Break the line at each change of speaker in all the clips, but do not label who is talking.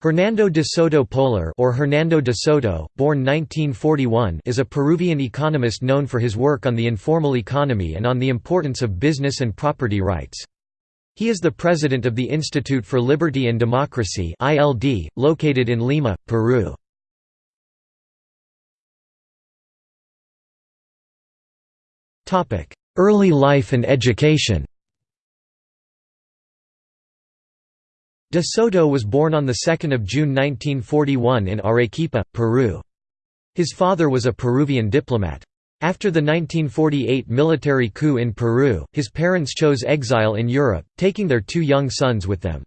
Hernando de Soto Polar or Hernando de Soto, born 1941 is a Peruvian economist known for his work on the informal economy and on the importance of business and property rights. He is the president of the Institute for Liberty and Democracy (ILD), located in Lima, Peru. Topic: Early life and education De Soto was born on 2 June 1941 in Arequipa, Peru. His father was a Peruvian diplomat. After the 1948 military coup in Peru, his parents chose exile in Europe, taking their two young sons with them.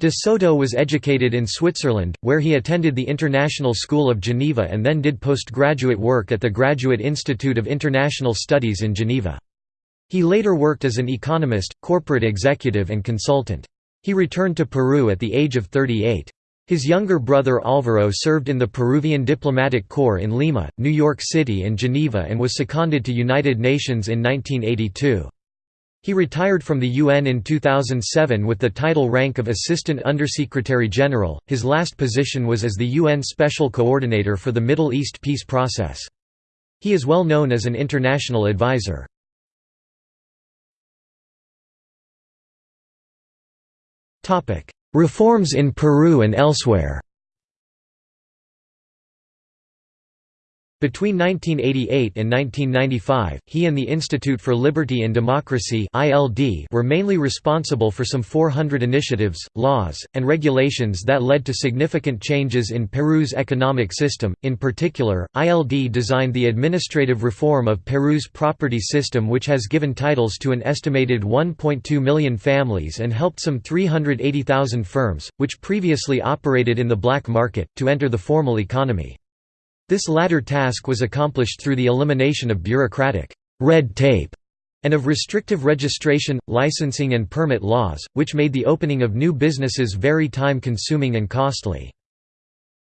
De Soto was educated in Switzerland, where he attended the International School of Geneva and then did postgraduate work at the Graduate Institute of International Studies in Geneva. He later worked as an economist, corporate executive and consultant. He returned to Peru at the age of 38. His younger brother Álvaro served in the Peruvian diplomatic corps in Lima, New York City and Geneva and was seconded to United Nations in 1982. He retired from the UN in 2007 with the title rank of Assistant Undersecretary General. His last position was as the UN Special Coordinator for the Middle East peace process. He is well known as an international advisor. Reforms in Peru and elsewhere Between 1988 and 1995, he and the Institute for Liberty and Democracy were mainly responsible for some 400 initiatives, laws, and regulations that led to significant changes in Peru's economic system. In particular, ILD designed the administrative reform of Peru's property system which has given titles to an estimated 1.2 million families and helped some 380,000 firms, which previously operated in the black market, to enter the formal economy. This latter task was accomplished through the elimination of bureaucratic red tape and of restrictive registration, licensing and permit laws, which made the opening of new businesses very time-consuming and costly.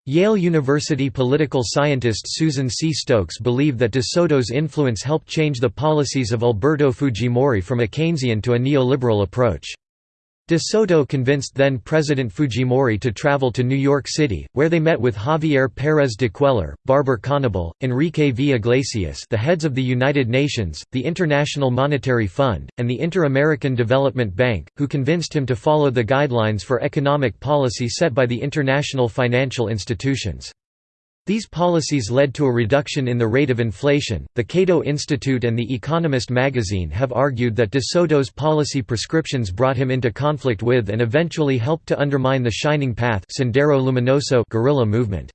Yale University political scientist Susan C. Stokes believed that De Soto's influence helped change the policies of Alberto Fujimori from a Keynesian to a neoliberal approach. De Soto convinced then-President Fujimori to travel to New York City, where they met with Javier Pérez de Cuellar, Barber Conable, Enrique V. Iglesias the heads of the United Nations, the International Monetary Fund, and the Inter-American Development Bank, who convinced him to follow the guidelines for economic policy set by the international financial institutions. These policies led to a reduction in the rate of inflation. The Cato Institute and The Economist magazine have argued that De Soto's policy prescriptions brought him into conflict with and eventually helped to undermine the Shining Path Sendero Luminoso guerrilla movement.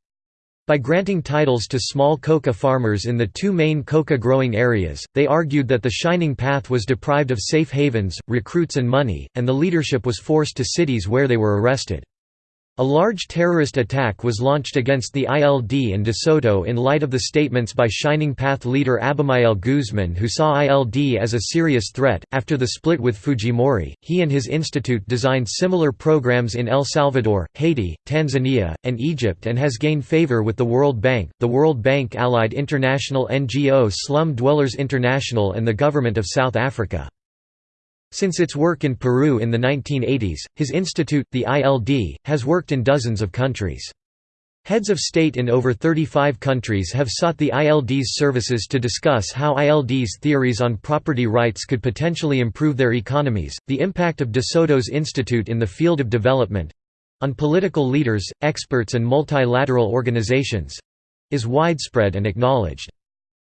By granting titles to small coca farmers in the two main coca growing areas, they argued that the Shining Path was deprived of safe havens, recruits and money, and the leadership was forced to cities where they were arrested. A large terrorist attack was launched against the ILD and De Soto in light of the statements by Shining Path leader Abimael Guzman, who saw ILD as a serious threat. After the split with Fujimori, he and his institute designed similar programs in El Salvador, Haiti, Tanzania, and Egypt and has gained favor with the World Bank, the World Bank allied international NGO Slum Dwellers International, and the Government of South Africa. Since its work in Peru in the 1980s, his institute, the ILD, has worked in dozens of countries. Heads of state in over 35 countries have sought the ILD's services to discuss how ILD's theories on property rights could potentially improve their economies. The impact of De Soto's institute in the field of development on political leaders, experts, and multilateral organizations is widespread and acknowledged.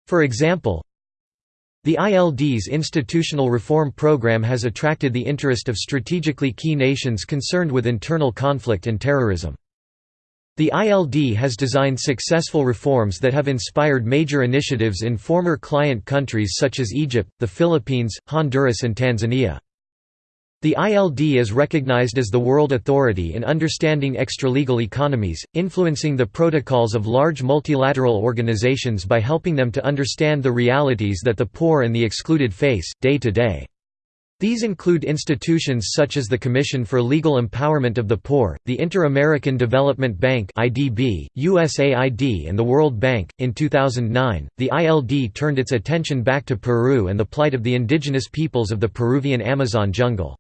For example, the ILD's institutional reform program has attracted the interest of strategically key nations concerned with internal conflict and terrorism. The ILD has designed successful reforms that have inspired major initiatives in former client countries such as Egypt, the Philippines, Honduras and Tanzania. The ILD is recognized as the world authority in understanding extralegal economies, influencing the protocols of large multilateral organizations by helping them to understand the realities that the poor and the excluded face, day to day. These include institutions such as the Commission for Legal Empowerment of the Poor, the Inter-American Development Bank (IDB), USAID, and the World Bank. In 2009, the ILD turned its attention back to Peru and the plight of the indigenous peoples of the Peruvian Amazon jungle.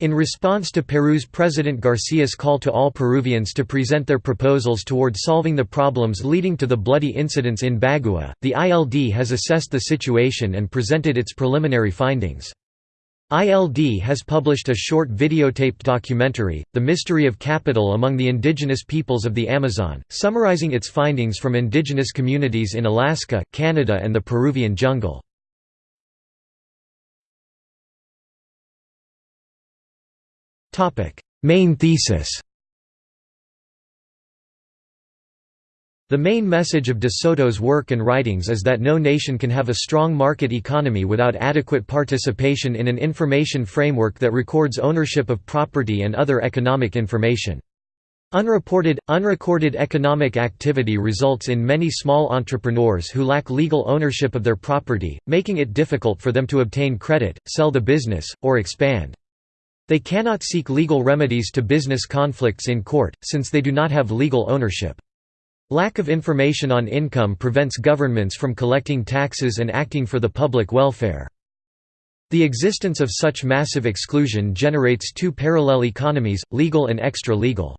In response to Peru's President Garcia's call to all Peruvians to present their proposals toward solving the problems leading to the bloody incidents in Bagua, the ILD has assessed the situation and presented its preliminary findings. ILD has published a short videotaped documentary, The Mystery of Capital Among the Indigenous Peoples of the Amazon, summarizing its findings from indigenous communities in Alaska, Canada and the Peruvian jungle. Main thesis The main message of de Soto's work and writings is that no nation can have a strong market economy without adequate participation in an information framework that records ownership of property and other economic information. Unreported, unrecorded economic activity results in many small entrepreneurs who lack legal ownership of their property, making it difficult for them to obtain credit, sell the business, or expand. They cannot seek legal remedies to business conflicts in court, since they do not have legal ownership. Lack of information on income prevents governments from collecting taxes and acting for the public welfare. The existence of such massive exclusion generates two parallel economies, legal and extra-legal.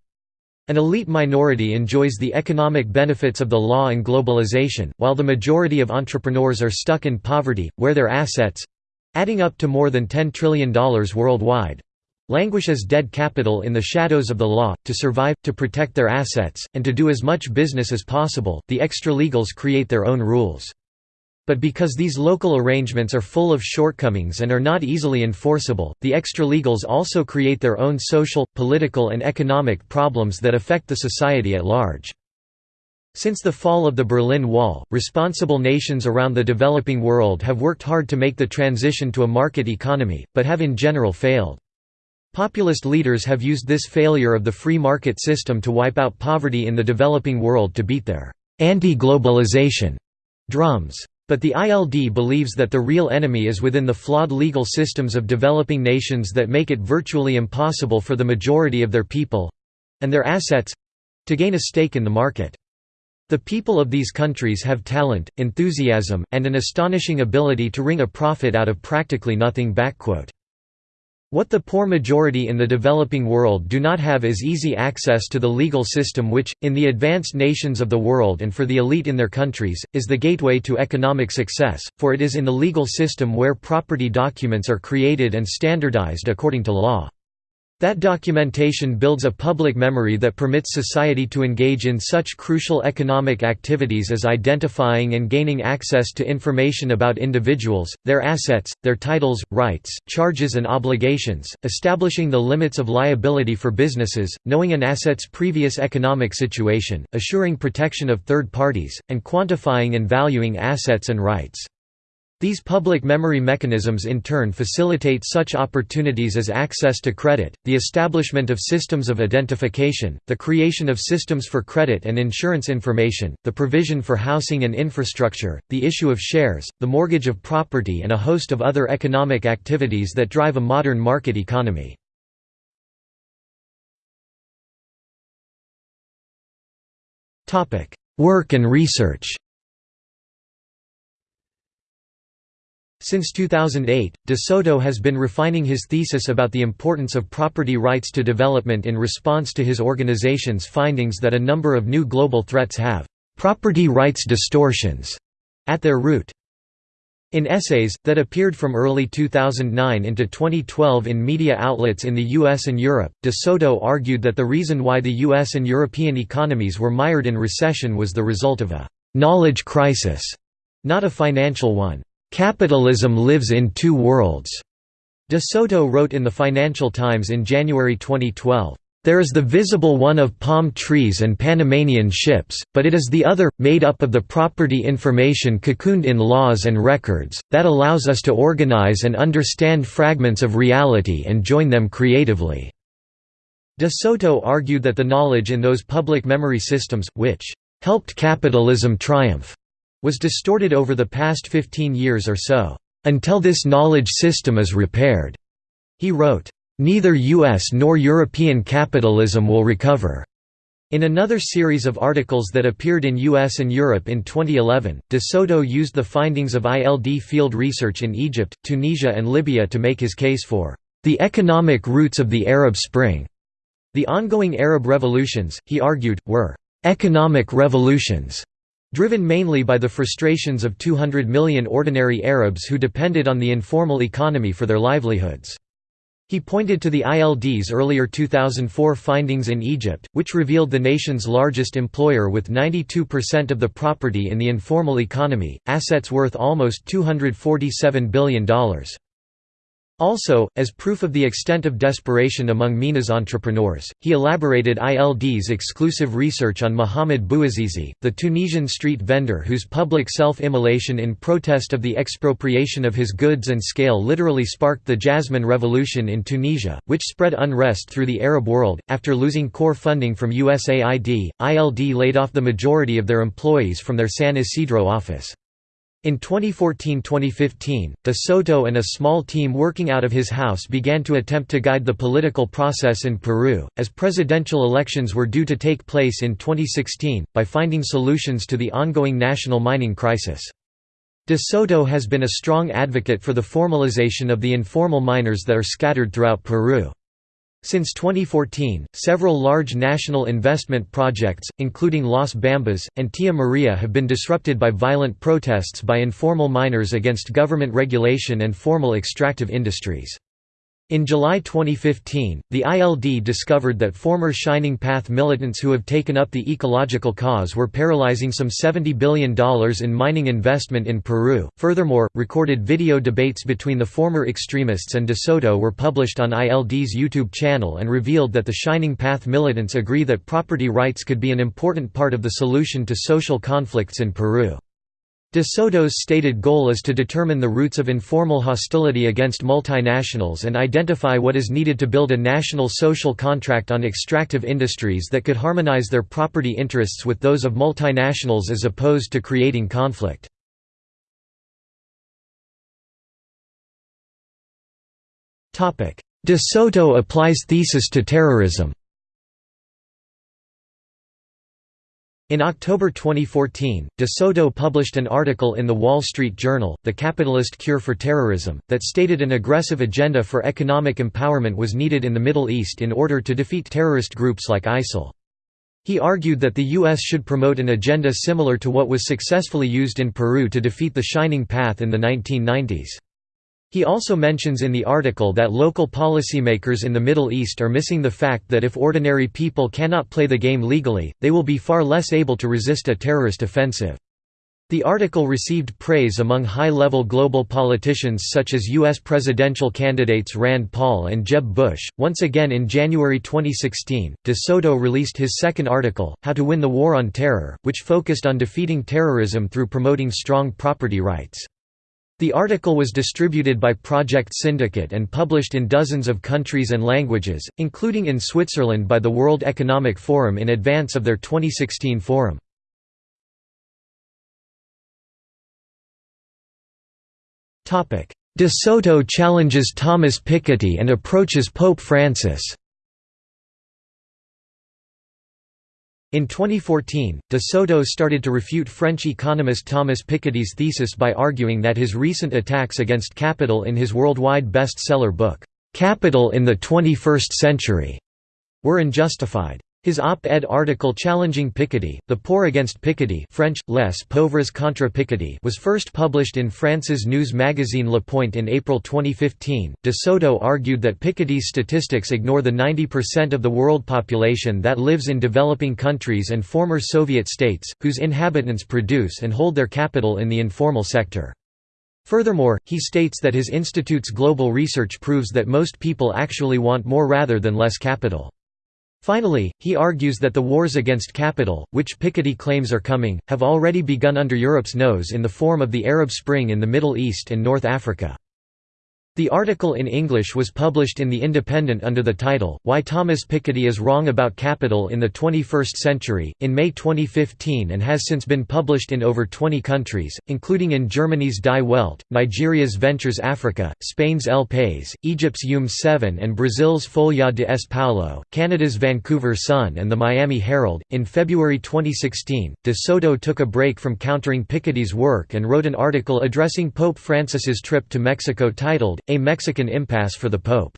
An elite minority enjoys the economic benefits of the law and globalization, while the majority of entrepreneurs are stuck in poverty, where their assets—adding up to more than $10 trillion worldwide, languish as dead capital in the shadows of the law, to survive, to protect their assets, and to do as much business as possible, the extra-legals create their own rules. But because these local arrangements are full of shortcomings and are not easily enforceable, the extra-legals also create their own social, political and economic problems that affect the society at large. Since the fall of the Berlin Wall, responsible nations around the developing world have worked hard to make the transition to a market economy, but have in general failed. Populist leaders have used this failure of the free market system to wipe out poverty in the developing world to beat their anti-globalization drums. But the ILD believes that the real enemy is within the flawed legal systems of developing nations that make it virtually impossible for the majority of their people—and their assets—to gain a stake in the market. The people of these countries have talent, enthusiasm, and an astonishing ability to wring a profit out of practically nothing. What the poor majority in the developing world do not have is easy access to the legal system which, in the advanced nations of the world and for the elite in their countries, is the gateway to economic success, for it is in the legal system where property documents are created and standardized according to law. That documentation builds a public memory that permits society to engage in such crucial economic activities as identifying and gaining access to information about individuals, their assets, their titles, rights, charges and obligations, establishing the limits of liability for businesses, knowing an asset's previous economic situation, assuring protection of third parties, and quantifying and valuing assets and rights. These public memory mechanisms in turn facilitate such opportunities as access to credit, the establishment of systems of identification, the creation of systems for credit and insurance information, the provision for housing and infrastructure, the issue of shares, the mortgage of property and a host of other economic activities that drive a modern market economy. Work and research Since 2008, de Soto has been refining his thesis about the importance of property rights to development in response to his organization's findings that a number of new global threats have «property rights distortions» at their root. In essays, that appeared from early 2009 into 2012 in media outlets in the US and Europe, de Soto argued that the reason why the US and European economies were mired in recession was the result of a «knowledge crisis», not a financial one. Capitalism lives in two worlds. De Soto wrote in the Financial Times in January 2012. There is the visible one of palm trees and Panamanian ships, but it is the other, made up of the property information cocooned in laws and records, that allows us to organize and understand fragments of reality and join them creatively." De Soto argued that the knowledge in those public memory systems, which "...helped capitalism triumph," was distorted over the past 15 years or so, "...until this knowledge system is repaired." He wrote, "...neither US nor European capitalism will recover." In another series of articles that appeared in US and Europe in 2011, de Soto used the findings of ILD field research in Egypt, Tunisia and Libya to make his case for the economic roots of the Arab Spring. The ongoing Arab revolutions, he argued, were economic revolutions driven mainly by the frustrations of 200 million ordinary Arabs who depended on the informal economy for their livelihoods. He pointed to the ILD's earlier 2004 findings in Egypt, which revealed the nation's largest employer with 92% of the property in the informal economy, assets worth almost $247 billion. Also, as proof of the extent of desperation among MENA's entrepreneurs, he elaborated ILD's exclusive research on Mohamed Bouazizi, the Tunisian street vendor whose public self-immolation in protest of the expropriation of his goods and scale literally sparked the Jasmine Revolution in Tunisia, which spread unrest through the Arab world. After losing core funding from USAID, ILD laid off the majority of their employees from their San Isidro office. In 2014–2015, de Soto and a small team working out of his house began to attempt to guide the political process in Peru, as presidential elections were due to take place in 2016, by finding solutions to the ongoing national mining crisis. De Soto has been a strong advocate for the formalization of the informal miners that are scattered throughout Peru. Since 2014, several large national investment projects, including Las Bambas, and Tia Maria have been disrupted by violent protests by informal miners against government regulation and formal extractive industries. In July 2015, the ILD discovered that former Shining Path militants who have taken up the ecological cause were paralyzing some $70 billion in mining investment in Peru. Furthermore, recorded video debates between the former extremists and De Soto were published on ILD's YouTube channel and revealed that the Shining Path militants agree that property rights could be an important part of the solution to social conflicts in Peru. De Soto's stated goal is to determine the roots of informal hostility against multinationals and identify what is needed to build a national social contract on extractive industries that could harmonize their property interests with those of multinationals as opposed to creating conflict. De Soto applies thesis to terrorism In October 2014, De Soto published an article in The Wall Street Journal, The Capitalist Cure for Terrorism, that stated an aggressive agenda for economic empowerment was needed in the Middle East in order to defeat terrorist groups like ISIL. He argued that the U.S. should promote an agenda similar to what was successfully used in Peru to defeat the Shining Path in the 1990s. He also mentions in the article that local policymakers in the Middle East are missing the fact that if ordinary people cannot play the game legally, they will be far less able to resist a terrorist offensive. The article received praise among high-level global politicians such as U.S. presidential candidates Rand Paul and Jeb Bush. Once again in January 2016, De Soto released his second article, How to Win the War on Terror, which focused on defeating terrorism through promoting strong property rights. The article was distributed by Project Syndicate and published in dozens of countries and languages, including in Switzerland by the World Economic Forum in advance of their 2016 forum. De Soto challenges Thomas Piketty and approaches Pope Francis In 2014, de Soto started to refute French economist Thomas Piketty's thesis by arguing that his recent attacks against capital in his worldwide bestseller book, "'Capital in the 21st Century' were unjustified. His op-ed article challenging Piketty, The Poor Against Piketty French, Les Pauvres contre Piketty was first published in France's news magazine Le Point in April 2015. De Soto argued that Piketty's statistics ignore the 90% of the world population that lives in developing countries and former Soviet states, whose inhabitants produce and hold their capital in the informal sector. Furthermore, he states that his institute's global research proves that most people actually want more rather than less capital. Finally, he argues that the wars against capital, which Piketty claims are coming, have already begun under Europe's nose in the form of the Arab Spring in the Middle East and North Africa. The article in English was published in The Independent under the title, Why Thomas Piketty is Wrong About Capital in the 21st Century, in May 2015 and has since been published in over 20 countries, including in Germany's Die Welt, Nigeria's Ventures Africa, Spain's El País, Egypt's UM 7 and Brazil's Folha de S. Paulo, Canada's Vancouver Sun and the Miami Herald. In February 2016, De Soto took a break from countering Piketty's work and wrote an article addressing Pope Francis's trip to Mexico titled, a Mexican Impasse for the Pope.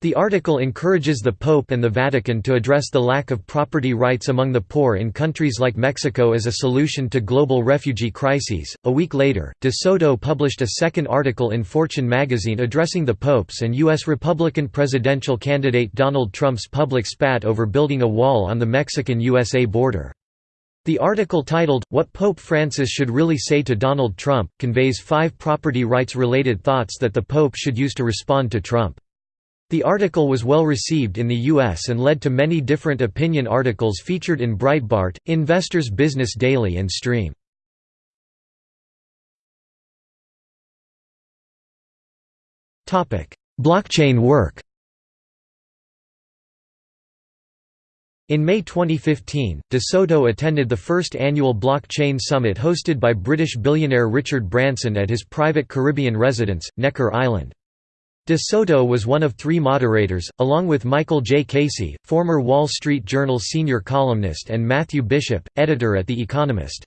The article encourages the Pope and the Vatican to address the lack of property rights among the poor in countries like Mexico as a solution to global refugee crises. A week later, De Soto published a second article in Fortune magazine addressing the Pope's and U.S. Republican presidential candidate Donald Trump's public spat over building a wall on the Mexican-USA border. The article titled, What Pope Francis Should Really Say to Donald Trump, conveys five property rights-related thoughts that the Pope should use to respond to Trump. The article was well received in the U.S. and led to many different opinion articles featured in Breitbart, Investors Business Daily and Stream. Blockchain work In May 2015, De Soto attended the first annual Blockchain Summit hosted by British billionaire Richard Branson at his private Caribbean residence, Necker Island. De Soto was one of three moderators, along with Michael J. Casey, former Wall Street Journal senior columnist and Matthew Bishop, editor at The Economist.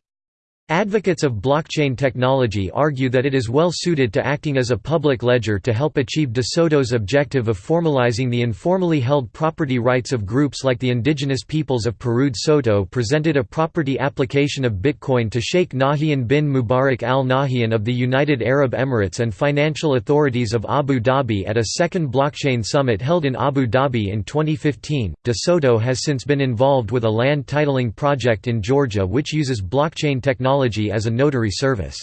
Advocates of blockchain technology argue that it is well suited to acting as a public ledger to help achieve De Soto's objective of formalizing the informally held property rights of groups like the indigenous peoples of Peru. Soto presented a property application of Bitcoin to Sheikh Nahyan bin Mubarak al Nahyan of the United Arab Emirates and financial authorities of Abu Dhabi at a second blockchain summit held in Abu Dhabi in 2015. De Soto has since been involved with a land titling project in Georgia which uses blockchain technology technology as a notary service.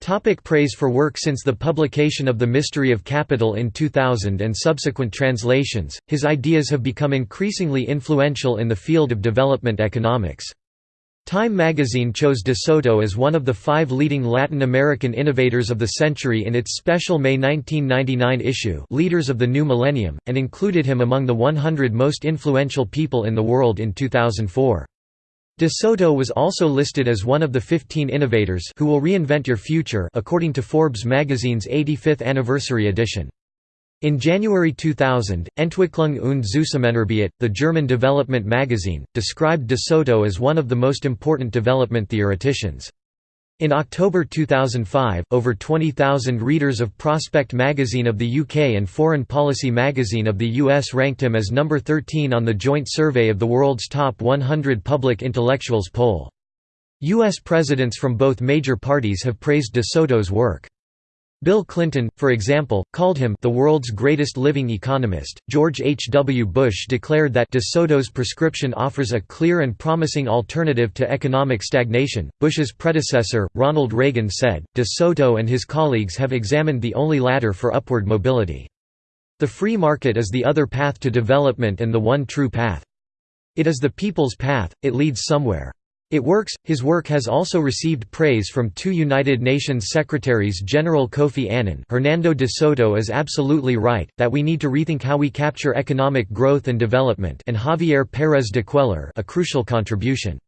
Topic praise for work Since the publication of The Mystery of Capital in 2000 and subsequent translations, his ideas have become increasingly influential in the field of development economics. Time magazine chose De Soto as one of the five leading Latin American innovators of the century in its special May 1999 issue Leaders of the New Millennium, and included him among the 100 most influential people in the world in 2004. De Soto was also listed as one of the 15 innovators who will reinvent your future according to Forbes magazine's 85th anniversary edition. In January 2000, Entwicklung und Zusammenarbeit, the German development magazine, described De Soto as one of the most important development theoreticians. In October 2005, over 20,000 readers of Prospect magazine of the UK and Foreign Policy magazine of the US ranked him as number 13 on the joint survey of the world's top 100 public intellectuals poll. U.S. presidents from both major parties have praised De Soto's work. Bill Clinton, for example, called him the world's greatest living economist. George H. W. Bush declared that De Soto's prescription offers a clear and promising alternative to economic stagnation. Bush's predecessor, Ronald Reagan, said, De Soto and his colleagues have examined the only ladder for upward mobility. The free market is the other path to development and the one true path. It is the people's path, it leads somewhere. It works. His work has also received praise from two United Nations Secretaries General Kofi Annan Hernando de Soto is absolutely right, that we need to rethink how we capture economic growth and development and Javier Pérez de Cuéllar a crucial contribution.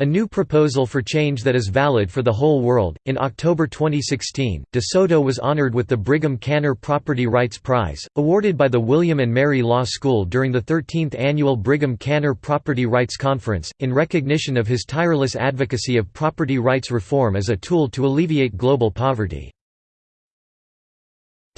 A new proposal for change that is valid for the whole world. In October 2016, De Soto was honored with the Brigham-Kanner Property Rights Prize, awarded by the William and Mary Law School during the 13th annual Brigham-Kanner Property Rights Conference, in recognition of his tireless advocacy of property rights reform as a tool to alleviate global poverty.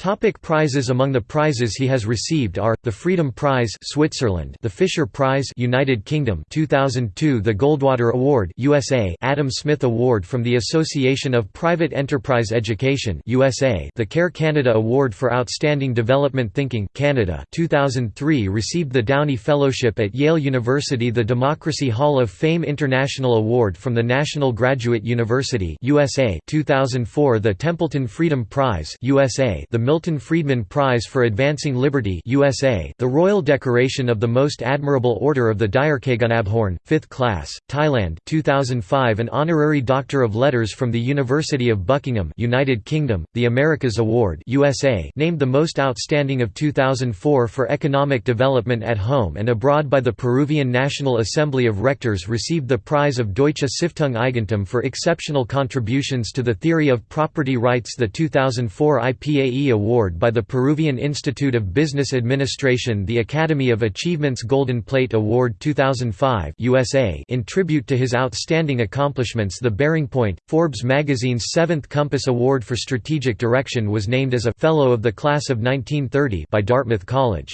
Topic prizes Among the prizes he has received are the Freedom Prize Switzerland, the Fisher Prize United Kingdom 2002, the Goldwater Award USA, Adam Smith Award from the Association of Private Enterprise Education USA, the Care Canada Award for Outstanding Development Thinking Canada 2003 received the Downey Fellowship at Yale University, the Democracy Hall of Fame International Award from the National Graduate University USA 2004, the Templeton Freedom Prize USA, the Milton Friedman Prize for Advancing Liberty USA, the Royal Decoration of the Most Admirable Order of the Direkgunabhorn, 5th class, Thailand 2005 an Honorary Doctor of Letters from the University of Buckingham United Kingdom, the Americas Award USA named the most outstanding of 2004 for economic development at home and abroad by the Peruvian National Assembly of Rectors received the prize of Deutsche Stiftung Eigentum for exceptional contributions to the theory of property rights the 2004 IPAE Award by the Peruvian Institute of Business Administration the Academy of Achievements Golden Plate Award 2005 USA in tribute to his outstanding accomplishments the Bearing Point, Forbes magazine's seventh Compass Award for Strategic Direction was named as a Fellow of the Class of 1930 by Dartmouth College.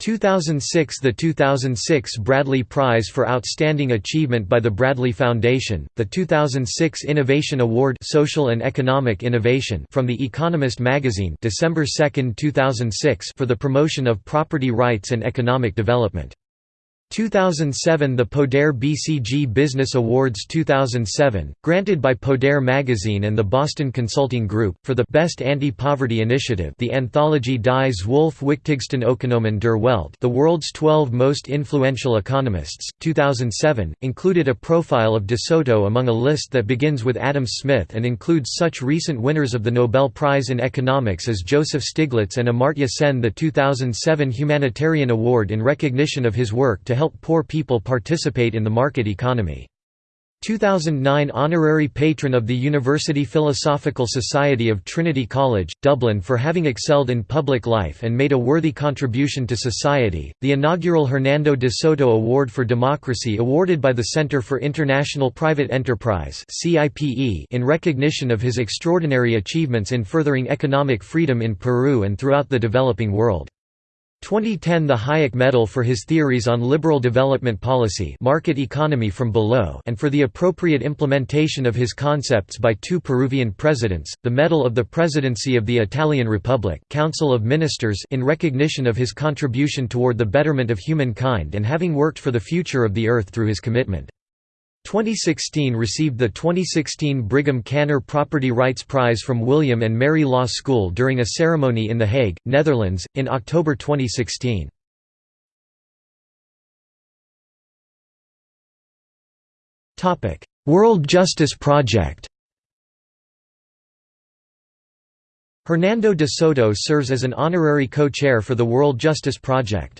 2006 The 2006 Bradley Prize for Outstanding Achievement by the Bradley Foundation, the 2006 Innovation Award Social and Economic Innovation from The Economist magazine December 2, 2006 for the promotion of property rights and economic development. 2007 The Poder BCG Business Awards 2007, granted by Poder Magazine and the Boston Consulting Group, for the Best Anti-Poverty Initiative the anthology Dies Zwölf wichtigsten Ökonomen der Welt The World's 12 Most Influential Economists, 2007, included a profile of De Soto among a list that begins with Adam Smith and includes such recent winners of the Nobel Prize in Economics as Joseph Stiglitz and Amartya Sen. The 2007 Humanitarian Award in recognition of his work to help help poor people participate in the market economy. 2009 Honorary Patron of the University Philosophical Society of Trinity College, Dublin for having excelled in public life and made a worthy contribution to society, the inaugural Hernando de Soto Award for Democracy awarded by the Center for International Private Enterprise in recognition of his extraordinary achievements in furthering economic freedom in Peru and throughout the developing world. 2010 The Hayek Medal for his theories on liberal development policy market economy from below and for the appropriate implementation of his concepts by two Peruvian presidents, the Medal of the Presidency of the Italian Republic Council of Ministers in recognition of his contribution toward the betterment of humankind and having worked for the future of the Earth through his commitment. 2016 received the 2016 Brigham-Kanner Property Rights Prize from William and Mary Law School during a ceremony in The Hague, Netherlands, in October 2016. World Justice Project Hernando de Soto serves as an honorary co-chair for the World Justice Project.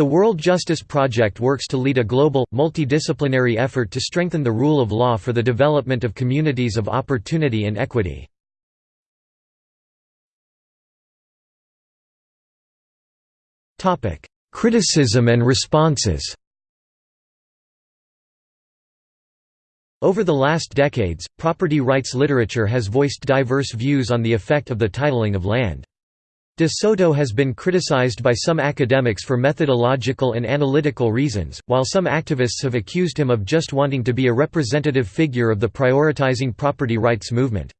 The World Justice Project works to lead a global, multidisciplinary effort to strengthen the rule of law for the development of communities of opportunity and equity. Criticism and responses Over the last decades, property rights literature has voiced diverse views on the effect of the titling of land. De Soto has been criticized by some academics for methodological and analytical reasons, while some activists have accused him of just wanting to be a representative figure of the prioritizing property rights movement.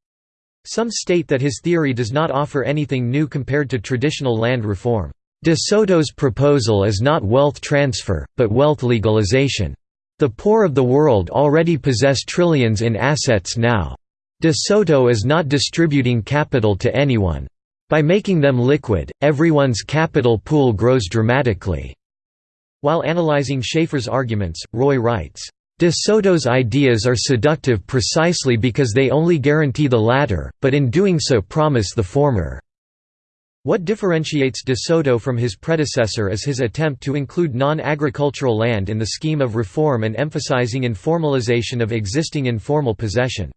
Some state that his theory does not offer anything new compared to traditional land reform. De Soto's proposal is not wealth transfer, but wealth legalization. The poor of the world already possess trillions in assets now. De Soto is not distributing capital to anyone. By making them liquid, everyone's capital pool grows dramatically." While analyzing Schaeffer's arguments, Roy writes, De Soto's ideas are seductive precisely because they only guarantee the latter, but in doing so promise the former. What differentiates de Soto from his predecessor is his attempt to include non-agricultural land in the scheme of reform and emphasizing informalization of existing informal possession.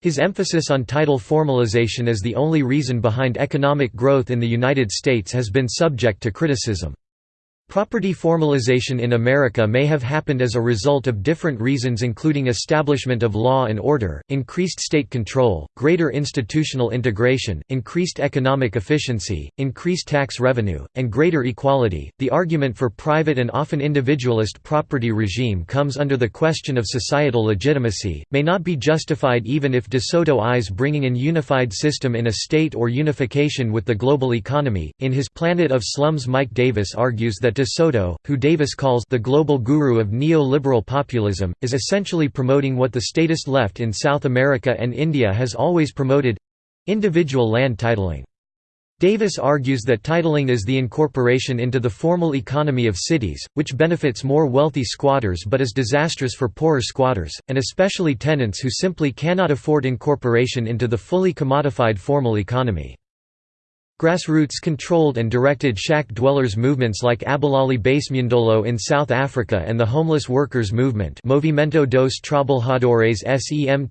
His emphasis on title formalization as the only reason behind economic growth in the United States has been subject to criticism. Property formalization in America may have happened as a result of different reasons including establishment of law and order, increased state control, greater institutional integration, increased economic efficiency, increased tax revenue, and greater equality. The argument for private and often individualist property regime comes under the question of societal legitimacy, may not be justified even if De Soto eyes bringing an unified system in a state or unification with the global economy. In his Planet of Slums Mike Davis argues that De Soto, who Davis calls the global guru of neo-liberal populism, is essentially promoting what the statist left in South America and India has always promoted—individual land titling. Davis argues that titling is the incorporation into the formal economy of cities, which benefits more wealthy squatters but is disastrous for poorer squatters, and especially tenants who simply cannot afford incorporation into the fully commodified formal economy. Grassroots controlled and directed shack dwellers movements like Abahlali baseMjondolo in South Africa and the homeless workers movement Movimento dos Trabalhadores Sem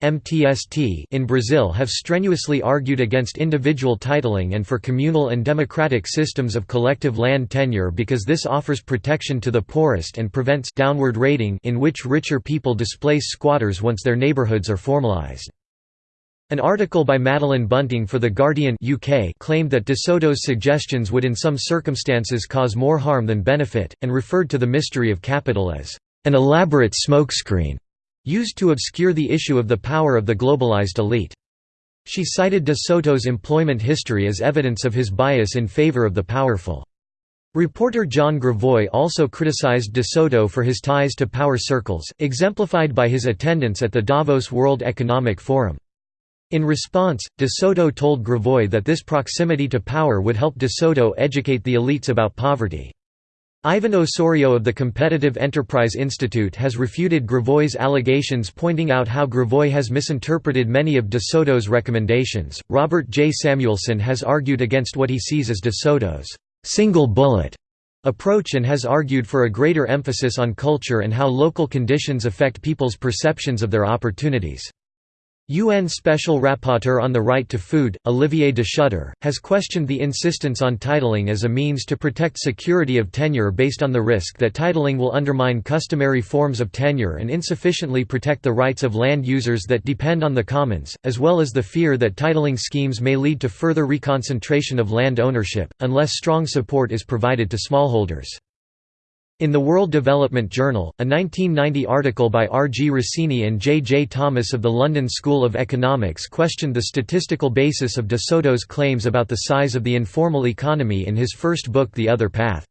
MTST in Brazil have strenuously argued against individual titling and for communal and democratic systems of collective land tenure because this offers protection to the poorest and prevents downward rating in which richer people displace squatters once their neighborhoods are formalized. An article by Madeleine Bunting for The Guardian UK claimed that De Soto's suggestions would in some circumstances cause more harm than benefit, and referred to the mystery of capital as an elaborate smokescreen used to obscure the issue of the power of the globalized elite. She cited De Soto's employment history as evidence of his bias in favor of the powerful. Reporter John Gravois also criticized De Soto for his ties to power circles, exemplified by his attendance at the Davos World Economic Forum. In response, De Soto told Gravois that this proximity to power would help De Soto educate the elites about poverty. Ivan Osorio of the Competitive Enterprise Institute has refuted Gravois's allegations, pointing out how Gravois has misinterpreted many of De Soto's recommendations. Robert J. Samuelson has argued against what he sees as De Soto's single bullet approach and has argued for a greater emphasis on culture and how local conditions affect people's perceptions of their opportunities. UN Special Rapporteur on the Right to Food, Olivier de Schutter, has questioned the insistence on titling as a means to protect security of tenure based on the risk that titling will undermine customary forms of tenure and insufficiently protect the rights of land users that depend on the commons, as well as the fear that titling schemes may lead to further reconcentration of land ownership, unless strong support is provided to smallholders. In the World Development Journal, a 1990 article by R. G. Rossini and J. J. Thomas of the London School of Economics questioned the statistical basis of De Soto's claims about the size of the informal economy in his first book The Other Path.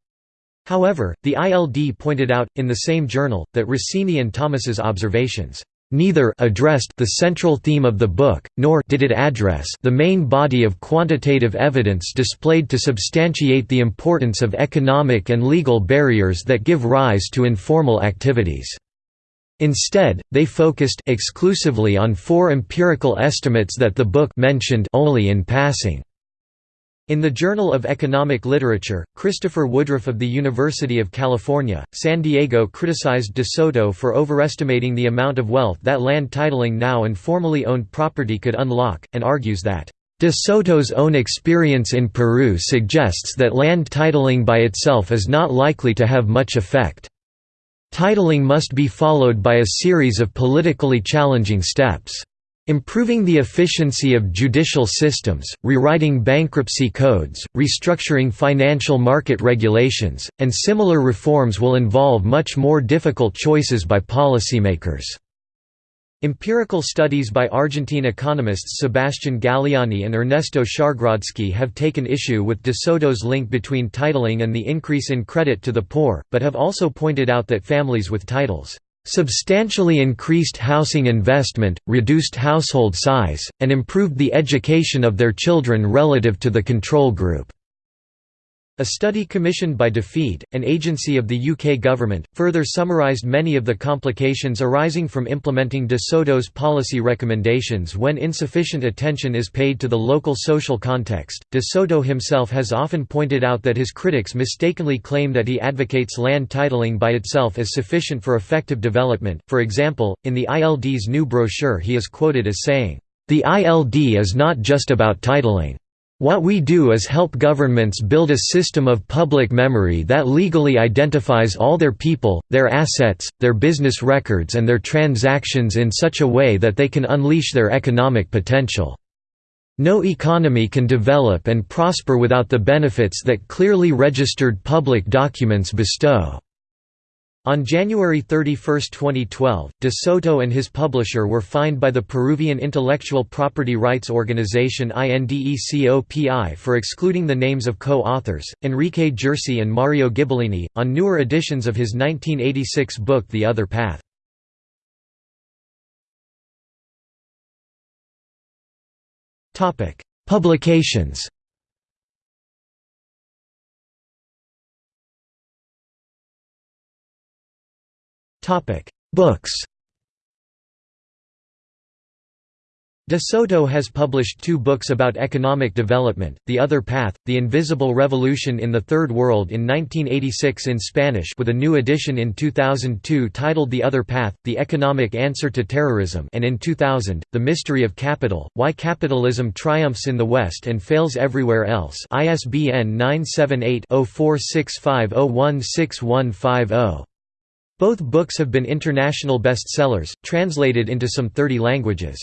However, the ILD pointed out, in the same journal, that Rossini and Thomas's observations neither addressed the central theme of the book, nor did it address the main body of quantitative evidence displayed to substantiate the importance of economic and legal barriers that give rise to informal activities. Instead, they focused exclusively on four empirical estimates that the book mentioned only in passing. In the Journal of Economic Literature, Christopher Woodruff of the University of California, San Diego criticized De Soto for overestimating the amount of wealth that land titling now and formerly owned property could unlock, and argues that, De Soto's own experience in Peru suggests that land titling by itself is not likely to have much effect. Titling must be followed by a series of politically challenging steps. Improving the efficiency of judicial systems, rewriting bankruptcy codes, restructuring financial market regulations, and similar reforms will involve much more difficult choices by policymakers. Empirical studies by Argentine economists Sebastian Galiani and Ernesto Schargrodsky have taken issue with De Soto's link between titling and the increase in credit to the poor, but have also pointed out that families with titles substantially increased housing investment, reduced household size, and improved the education of their children relative to the control group. A study commissioned by DFID, an agency of the UK government, further summarised many of the complications arising from implementing De Soto's policy recommendations when insufficient attention is paid to the local social context. De Soto himself has often pointed out that his critics mistakenly claim that he advocates land titling by itself as sufficient for effective development. For example, in the ILD's new brochure, he is quoted as saying, The ILD is not just about titling. What we do is help governments build a system of public memory that legally identifies all their people, their assets, their business records and their transactions in such a way that they can unleash their economic potential. No economy can develop and prosper without the benefits that clearly registered public documents bestow. On January 31, 2012, De Soto and his publisher were fined by the Peruvian intellectual property rights organization INDECOPI for excluding the names of co-authors, Enrique Ghersi and Mario Ghibellini, on newer editions of his 1986 book The Other Path. Publications Books De Soto has published two books about economic development, The Other Path, The Invisible Revolution in the Third World in 1986 in Spanish with a new edition in 2002 titled The Other Path, The Economic Answer to Terrorism and in 2000, The Mystery of Capital, Why Capitalism Triumphs in the West and Fails Everywhere Else ISBN 978 0465016150. Both books have been international bestsellers, translated into some 30 languages.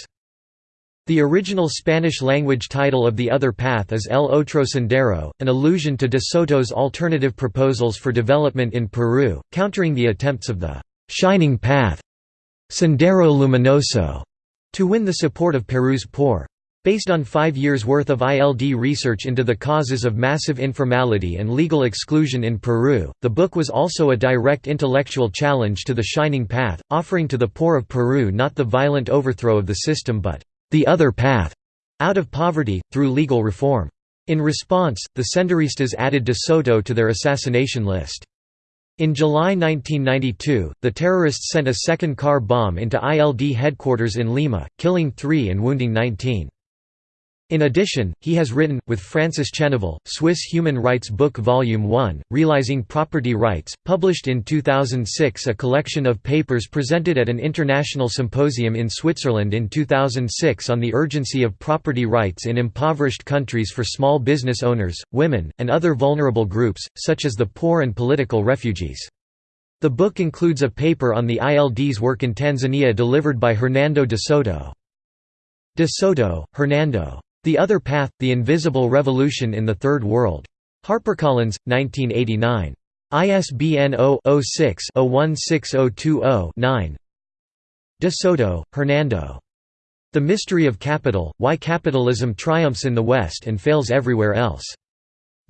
The original Spanish-language title of The Other Path is El Otro Sendero, an allusion to de Soto's alternative proposals for development in Peru, countering the attempts of the «shining path» Sendero Luminoso to win the support of Peru's poor. Based on five years' worth of ILD research into the causes of massive informality and legal exclusion in Peru, the book was also a direct intellectual challenge to the Shining Path, offering to the poor of Peru not the violent overthrow of the system but the other path out of poverty, through legal reform. In response, the Senderistas added de Soto to their assassination list. In July 1992, the terrorists sent a second car bomb into ILD headquarters in Lima, killing three and wounding 19. In addition, he has written, with Francis Cheneval, Swiss Human Rights Book Volume 1, Realizing Property Rights, published in 2006 a collection of papers presented at an international symposium in Switzerland in 2006 on the urgency of property rights in impoverished countries for small business owners, women, and other vulnerable groups, such as the poor and political refugees. The book includes a paper on the ILD's work in Tanzania delivered by Hernando de Soto. De Soto, Hernando. The Other Path, The Invisible Revolution in the Third World. HarperCollins, 1989. ISBN 0-06-016020-9 De Soto, Hernando. The Mystery of Capital, Why Capitalism Triumphs in the West and Fails Everywhere Else.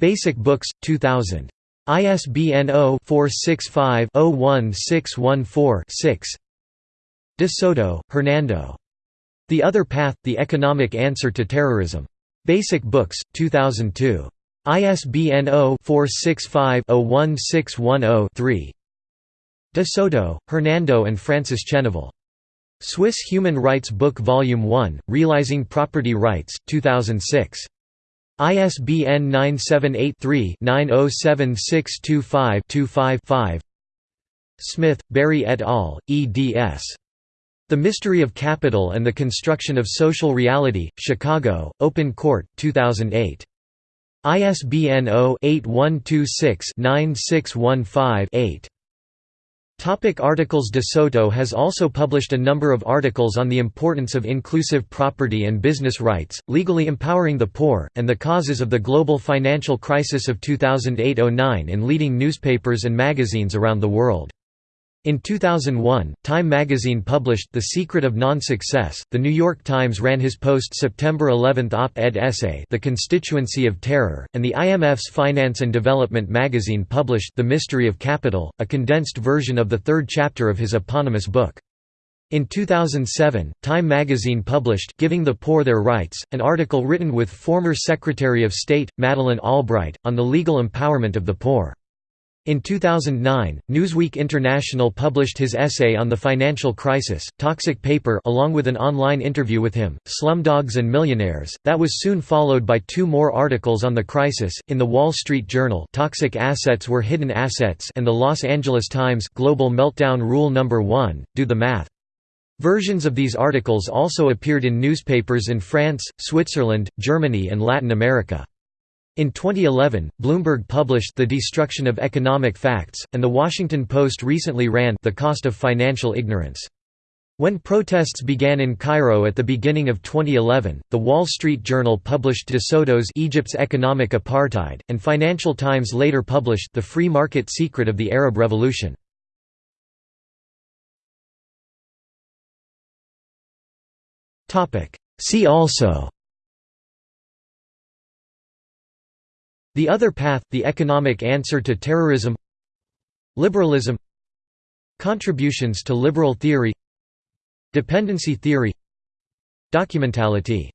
Basic Books, 2000. ISBN 0-465-01614-6 De Soto, Hernando. The Other Path, The Economic Answer to Terrorism. Basic Books, 2002. ISBN 0-465-01610-3 De Soto, Hernando and Francis Cheneval. Swiss Human Rights Book Volume 1, Realizing Property Rights, 2006. ISBN 978-3-907625-25-5 Smith, Barry et al., eds. The Mystery of Capital and the Construction of Social Reality, Chicago, Open Court, 2008. ISBN 0-8126-9615-8. Topic articles De Soto has also published a number of articles on the importance of inclusive property and business rights, legally empowering the poor, and the causes of the global financial crisis of 2008–09 in leading newspapers and magazines around the world. In 2001, Time magazine published The Secret of Non-Success. The New York Times ran his post-September 11 op-ed essay The Constituency of Terror, and the IMF's Finance and Development magazine published The Mystery of Capital, a condensed version of the third chapter of his eponymous book. In 2007, Time magazine published Giving the Poor Their Rights, an article written with former Secretary of State, Madeleine Albright, on the legal empowerment of the poor. In 2009, Newsweek International published his essay on the financial crisis, Toxic Paper along with an online interview with him, Slumdogs and Millionaires, that was soon followed by two more articles on the crisis, in The Wall Street Journal Toxic Assets Were Hidden Assets and The Los Angeles Times Global Meltdown Rule No. 1, Do the Math. Versions of these articles also appeared in newspapers in France, Switzerland, Germany and Latin America. In 2011, Bloomberg published The Destruction of Economic Facts, and The Washington Post recently ran The Cost of Financial Ignorance. When protests began in Cairo at the beginning of 2011, The Wall Street Journal published De Soto's Egypt's Economic Apartheid, and Financial Times later published The Free Market Secret of the Arab Revolution. See also The Other Path – The Economic Answer to Terrorism Liberalism Contributions to liberal theory Dependency theory Documentality